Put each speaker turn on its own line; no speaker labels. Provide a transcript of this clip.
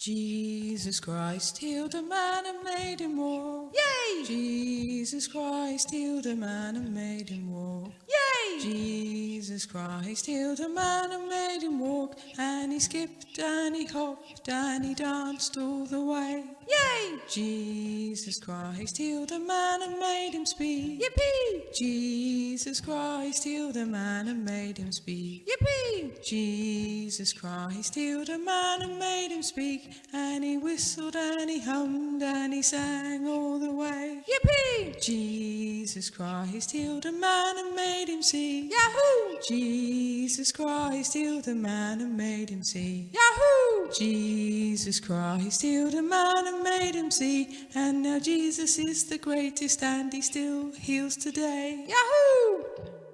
Jesus Christ healed a man and made him walk.
Yay!
Jesus Christ healed a man and made him walk.
Yay!
Jesus Christ healed a man and made him walk. And he skipped and he hopped and he danced all the way.
Yay!
Jesus Christ healed a man and made him speak.
Yippee!
Jesus Christ healed a man and made him speak.
Yippee!
Jesus Christ healed a man and made him speak. And he whistled and he hummed and he sang all the way.
Yippee!
Jesus Christ healed a man and made him see.
Yahoo!
Jesus Christ healed a man and made him see.
Yahoo!
Jesus Christ healed a man and made him see. And now Jesus is the greatest and he still heals today.
Yahoo!